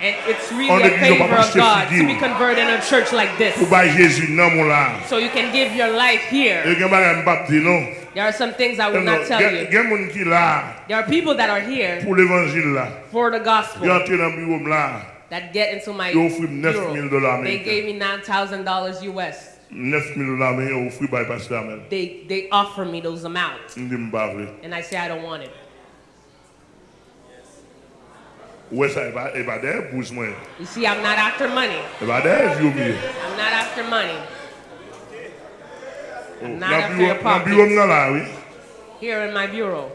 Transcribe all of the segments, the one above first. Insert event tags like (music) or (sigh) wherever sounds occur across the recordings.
And it's really a l'église, on va favor of God to be converted in a church like this. Pou bay Jésus nan moun la. So you can give your life here. gen bagay mbap di nou. There are some things I will not tell you. gen moun ki la There are people that are here pou l'evangil la. for the gospel entre nan bureau m la. that get into my Yo offri m 9,000 dollars bureau. They gave me $9,000 US. 9,000 dollars men yo ofri bay pastor Amel. They, they offer me those amounts. Ndi m bavle. And I say I don't want it. E ba, e ba de bous mwen. You see, I'm not after money. E ba de vyo miye. I'm not after money. I'm not after your nan bureau pockets. nan la, oui. Here in my bureau.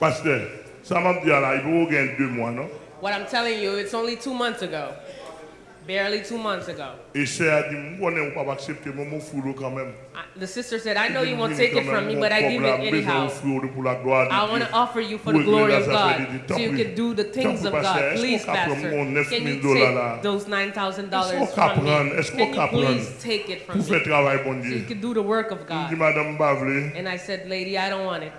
Pasteur, sa m ap di ala, i pou gen 2 mwa, non? What I'm telling you, it's only two months ago. Barely two months ago. Se a di, m konen ou pa pa aksepte, mwen mou furo kan men. I- The sister said, I know you won't take it from me, but I give it anyhow. I want to offer you for the glory of God so you can do the things of God. Please, Pastor, can you take those $9,000 from me? Can you please take it from me so you can do the work of God? And I said, lady, I don't want it.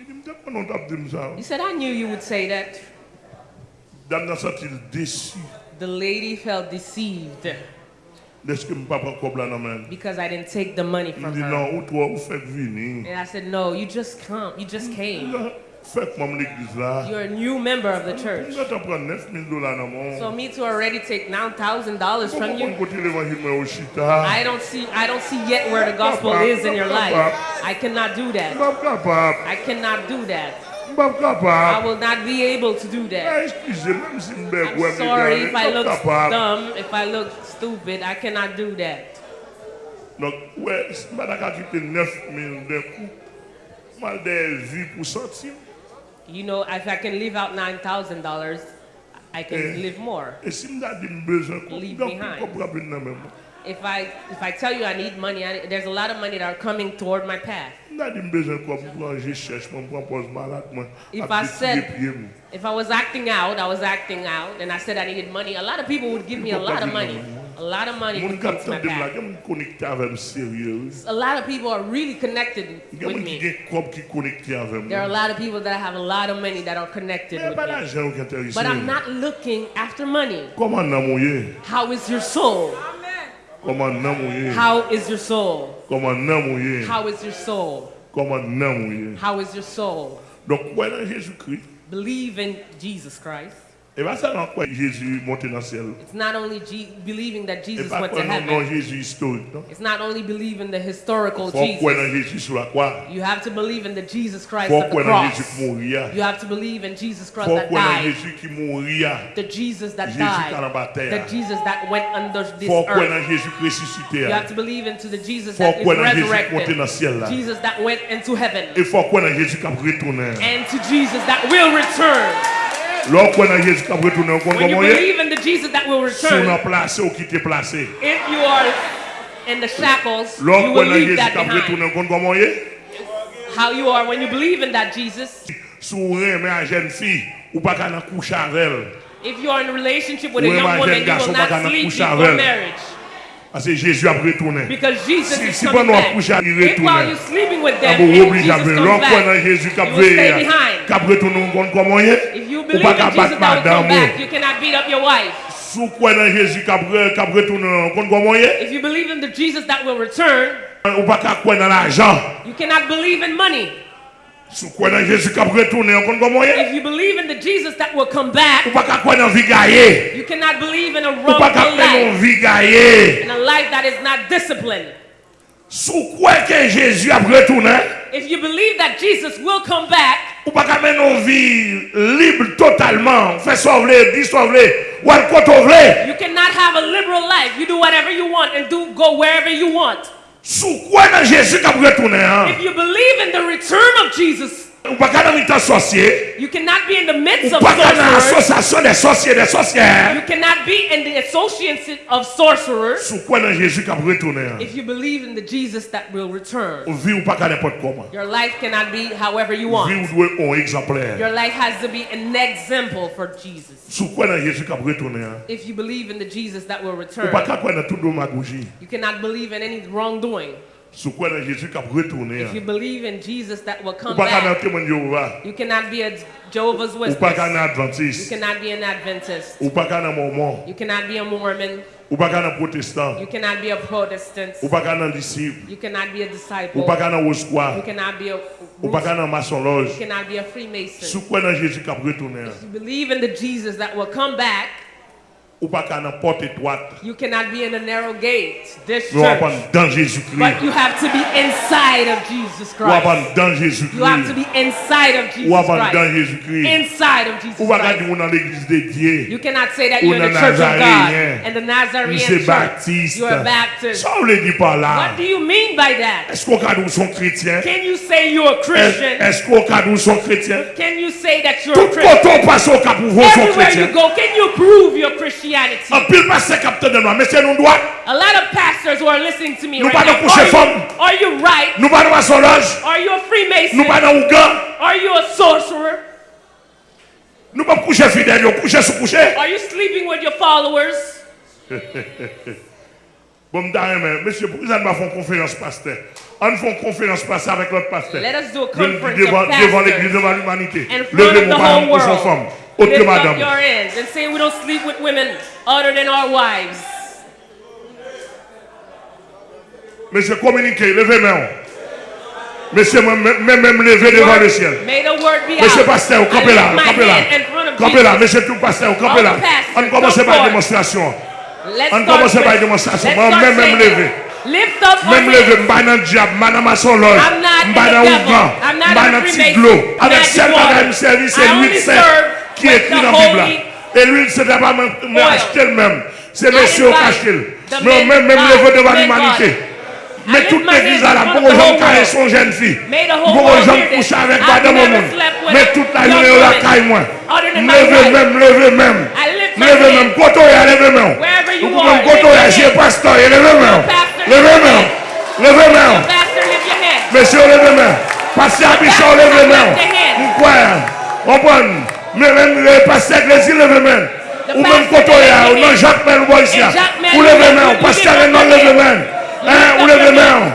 I di m te konon tap di m sa. He said, I knew you would say that. Dam nan satil desi. The lady felt deceived Deske m pa pran kob la nan men. because I didn't take the money from her. nan, ou twa ou fèk vini. And I said, no, you just come. You just came. Fèk mam l'eglise la. You're a new member of the church. gata pran 9,000 dola nan mon. So me to already take $9,000 from you, kote l'evangil mwen ou chita. I don't see I don't see yet where the gospel is in your life. I cannot do that. I cannot do that. I will not be able to do that. eskize, mèm si I'm sorry if I look dumb, if I look stupid, I cannot do that. Donk, wè, si m bada ka kite 9,000 den kou. Mal de vi pou soti. You know, if I can leave out nine thousand dollars, I can Eh. live more. Si m da di m bezon. Leave behind. kou kop nan men. If I if I tell you I need money, I, there's a lot of money that are coming toward my path. M da di m bezon kou, m pran je chèche, m pran pos malak mwen. If I said- tiye piye m. If I was acting out, I was acting out, and I said I needed money. A lot of people would give me a lot of money. A lot of money Moun would come kap to my tan dem la, path. gen m konekte avèm serye. A lot of people are really connected with me. gen kop ki konekte avèm. There are a lot of people that have a lot of money that are connected with me. la jen ou ki enterise. But I'm not looking after money. Koman nan mou? How is your soul? How is your soul? Koman nan mou ye? How is your soul? Koman nan mou ye? How is your soul? Nan Jésus-Kri. Believe in Jesus Christ. Ba sa nan kwa Jésus monte nan siel. It's not only G- believing that Jesus went to heaven. Jésus historik. Non? It's not only believing the historical Jesus. nan Jésus sou la kwa. You have to believe in the Jesus Christ of the cross. ki mouri ya. You have to believe in Jesus Christ that died. Jésus ki mouri. The Jesus that died. The. Jesus that went under this earth. nan Jésus ki You have to believe into the Jesus that is kwen nan Jésus monte resurrected. Jesus that went into heaven. Fò Jésus kap retounen. And to Jesus that will return. Lò kwen nan Jésus kap retounen, kon When you koman ye? believe in the Jesus that will Sou return, nan plase ou ki te plase. if you are in the shackles, you Lò will leave that kap behind. retounen, kon koman ye? How you are when you believe in that Jesus. Sou reme a jen fi, ou pa ka nan kouche avel. If you are in a relationship with a young woman, you will not sleep before avec. Parce que Jésus a retourné. Si, si bon nous couché à retourner, nous obligé à venir. L'homme dans Jésus qui a veillé, qui a retourné, on comme moyen. Ou pas qu'à battre madame. Sous quoi dans Jésus qui a retourné, on compte comme moyen. If you believe in the Jesus that will return, ou pas qu'à quoi dans l'argent. You cannot believe in money. Sou kwen nan Jezu kap retounen, kon kon mwenye? If you believe in the Jesus that will come back, ou pa ka kwen nan vi gaye. You cannot believe in a wrong life. Ou pa ka kwen nan vi gaye. In a life that is not disciplined. Sou kwen ke Jezu ap retounen? If you believe that Jesus will come back, ou pa ka men nan vi libre totalman, fè sovle, di sovle, wèl koto vle. You cannot have a liberal life. You do whatever you want and do go wherever you want. If you believe in the return of Jesus, Ou pa ka nan mitan sosye? you cannot be in the midst of pa ka nan sorcerers. asosasyon de sosye, de sosye? You cannot be in the association of sorcerers. Sou kwen nan Jésus kap retounen? If you believe in the Jesus that will return, Ou ou pa ka nepot koman? your life cannot be however you want. ou dwe on exempler. Your life has to be an example for Jesus. Sou kwen nan Jésus kap retounen? If you believe in the Jesus that will Ou return, pa ka kwen tout do you cannot believe in any wrongdoing. If you believe in Jesus that will come back, you cannot be a Jehovah's Witness. You cannot be an Adventist. You cannot be a Mormon. You cannot be a Protestant. You cannot be a disciple. You cannot be a you cannot be a Freemason. If you believe in the Jesus that will come back, you cannot be in a narrow gate. This church. But you have to be inside of Jesus Christ. You have to be inside of Jesus Christ. Inside of Jesus Christ. You cannot say that you're in the church of God and the Nazarene church. You are a Baptist. What do you mean by that? Can you say you're a Christian? Can you say that you're a Christian? Everywhere you go, can you prove your Christianity? Christianity. A lot of pastors who are listening to me right now, are, you, are you right? Are you a Freemason? Are you a sorcerer? Are you sleeping with your followers? (laughs) Bon, monsieur, pourquoi nous font conférence pasteur On fait une conférence pasteur avec notre pasteur. Devant l'église, devant l'humanité. Levez mon mari pour son femme. Lift up your hands and say we don't sleep with women other than our wives. Monsieur, communiquez, levez main. Monsieur, même levé devant le ciel. Monsieur, pasteur, campez là, campez là. Campez là, monsieur, tout pasteur, campez là. On commence par une démonstration. On commence par une démonstration. Même, même levé. lever. Mèm leve mba nan diab, mba nan mason loj, mba nan ougan, mba nan tiglo Avec sel mba nan mservi, se luit sel qui est écrit dans la Bible. Et lui, ce n'est pas même acheter elle-même. C'est monsieur caché. Mais même, même levé devant l'humanité. Mais toute l'église là, pour les gens qui sont jeunes filles, pour les gens qui couchent avec madame au monde, mais toute la journée on la caille moi. Levez même, levez même. Levez même, côté, levez même. Vous pouvez même côté, j'ai pasteur, levez même. Levez même. Levez même. Monsieur, levez même. Pasteur Bichon, levez même. Pourquoi? On prend. Mè mè mè, pasteur Gresi leve men. Ou mè kotoya, ou nan Jacques Mel Boysia. Ou leve men, ou pasteur Renan leve men. Ou leve men,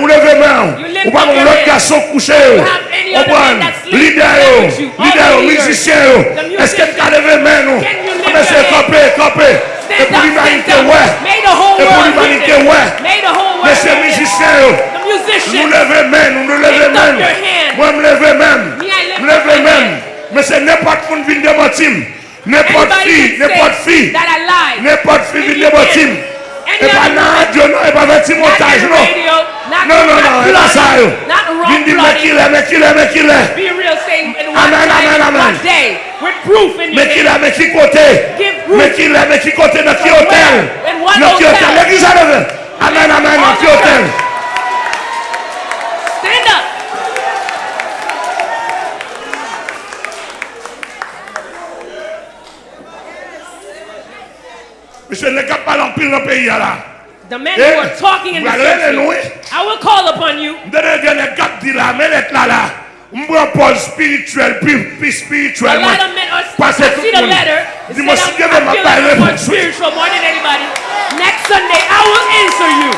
ou leve men. Ou pa moun lot gason kouche yo. Ou pran, lider yo, lider yo, musicien yo. Eske mka leve men nou. Mè se kapè, kapè. E pou l'humanité wè. E pou l'humanité wè. Mè se musicien yo. Nou leve men, nou leve men. Mwen mleve men. Mleve men. Mais c'est n'importe qui qui vient de bâtiment. N'importe fille, n'importe fille. N'importe fille vient de bâtiment. Et pas dans radio, non, et pas dans petit non. montage, non. Non, non, non, et pas ça. Vient dire, mais qui l'est, mais qui l'est, mais qui l'est. Amen, amen, amen. Mais qui l'est, mais qui côté. Mais qui l'est, mais qui côté, dans qui hôtel. Dans qui hôtel, l'église à Amen, amen, dans qui hôtel. Monsieur n'est pas l'empire dans le pays là. The men who are talking in the church, I will call upon you. Spirituel, spirituel. A lot of men are I see the letter. It said I'm, I feel like spiritual more than anybody. Next Sunday, I will answer you.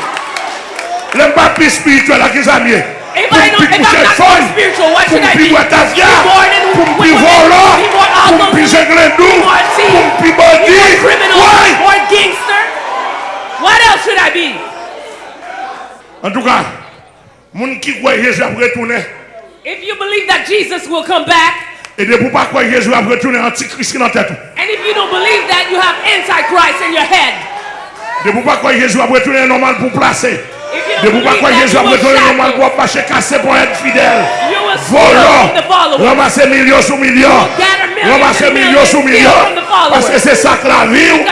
Le pas plus spirituel, là, qu'ils aiment. If I don't, if I'm not spiritual, what should I be? Be more than be volant, be more alcohol, be more tea, be more criminal, more gangster. What else should I be? En tout cas, moun qui croit Jésus va retourner. If you believe that Jesus will come back, et de pour pas croire Jésus va retourner antichrist dans tête. And if you don't believe that, you have antichrist in your head. De pour pas croire Jésus va retourner normal pour placer. De pou pa kwa Jezu apre tonen yon man kwa pache kase pou ete fidel. Volan, ramase milyon sou milyon, ramase milyon sou milyon, paske se sak la vi ou,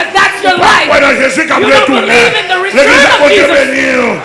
pa kwa nan Jezu kapre tonen, le Jezu apre tonen yon.